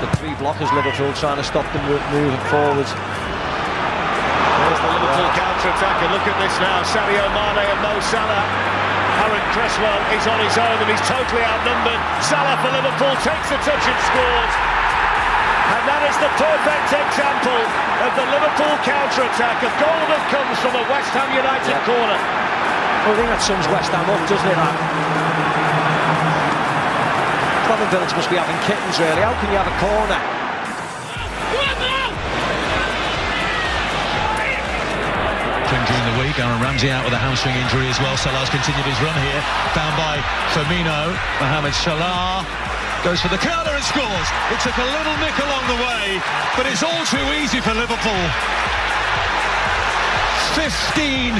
The three blockers Liverpool trying to stop them moving forward. There's the Liverpool yeah. counter-attack and look at this now, Sadio Mane and Mo Salah. Aaron Cresswell is on his own and he's totally outnumbered. Salah for Liverpool takes the touch and scores. And that is the perfect example of the Liverpool counter-attack. A goal that comes from a West Ham United yeah. corner. Well, I think that sums West Ham up, doesn't it? That? Clement Village must be having kittens, really. How can you have a corner? during the week. Aaron Ramsey out with a hamstring injury as well. Salah's continued his run here. Found by Firmino. Mohamed Salah goes for the counter and scores. It took a little nick along the way, but it's all too easy for Liverpool. 15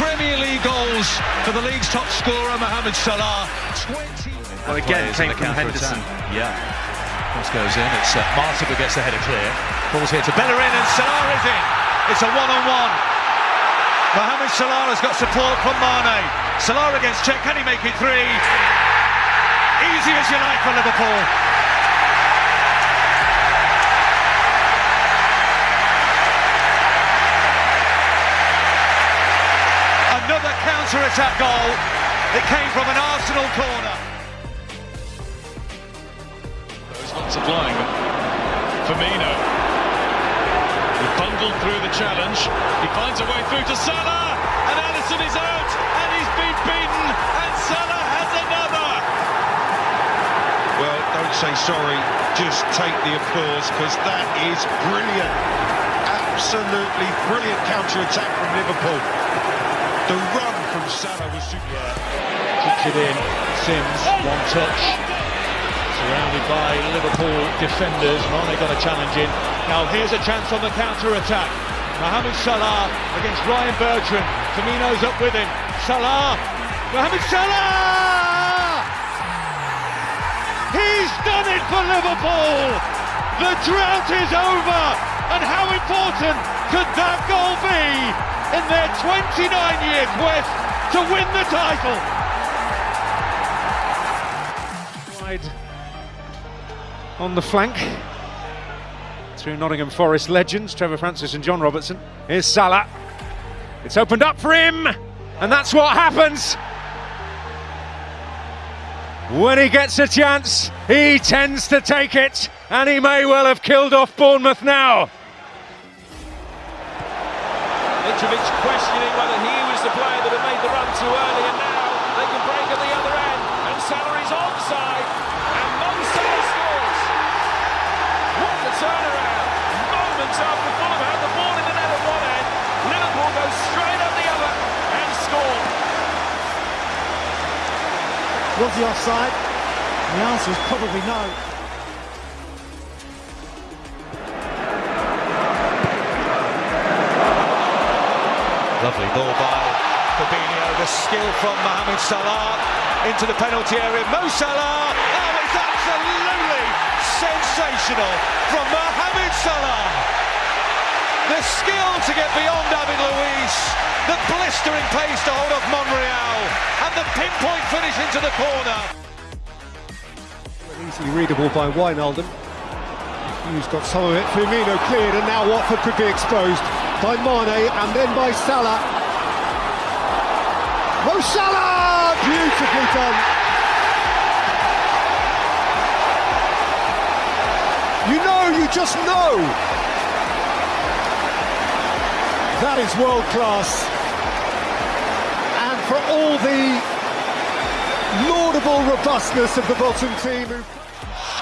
Premier League goals for the league's top scorer, Mohamed Salah. 20. Well, again, came from Henderson. Yeah. Cross goes in. It's uh, Martin who gets the header clear. Balls here to Bellerin, and Salah is in. It's a one-on-one. Mohamed Salah has got support from Mane. Salah against Cech. Can he make it three? Easy as you like for Liverpool. Another counter-attack goal. It came from an Arsenal corner. Those lots of flying. Firmino. He bundled through the challenge. He finds a way through to Salah. And Alisson is out. And he's been beaten. And Salah has another. Well, don't say sorry. Just take the applause because that is brilliant. Absolutely brilliant counter-attack from Liverpool. The run from Salah was super. Keeps it in. Sims, one touch. Surrounded by Liverpool defenders. Mane got a challenge in. Now here's a chance on the counter-attack. Mohamed Salah against Ryan Bertrand. Firmino's up with him. Salah. Mohamed Salah! He's done it for Liverpool! The drought is over! And how important could that goal be in their 29-year quest to win the title. On the flank through Nottingham Forest legends Trevor Francis and John Robertson. Here's Salah. It's opened up for him, and that's what happens. When he gets a chance, he tends to take it, and he may well have killed off Bournemouth now. Mitrovic questioning whether he was the player that had made the run too early, and now they can break at the other end. And Salah onside, and Mo Salah scores. What a turnaround! Moments after Fulham had the ball in the net at one end, Liverpool goes straight up the other and score. Was he offside? The answer is probably no. Lovely ball by Fabinho. The skill from Mohamed Salah into the penalty area. Mo Salah. Oh, it's absolutely sensational from Mohamed Salah. The skill to get beyond David Luiz. The blistering pace to hold off Monreal. And the pinpoint finish into the corner. Easily readable by Wijnaldum. Hughes got some of it. Firmino cleared, and now Watford could be exposed by Mane and then by Salah. Mo Salah! Beautifully done. You know, you just know. That is world class. And for all the laudable robustness of the Bolton team. Who...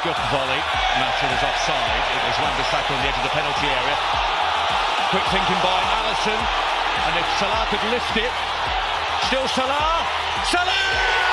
Scuff volley. Matcher was offside. It was Wan-Bissaka on the edge of the penalty area. Quick thinking by Alisson. And if Salah could lift it. Still Salah. Salah!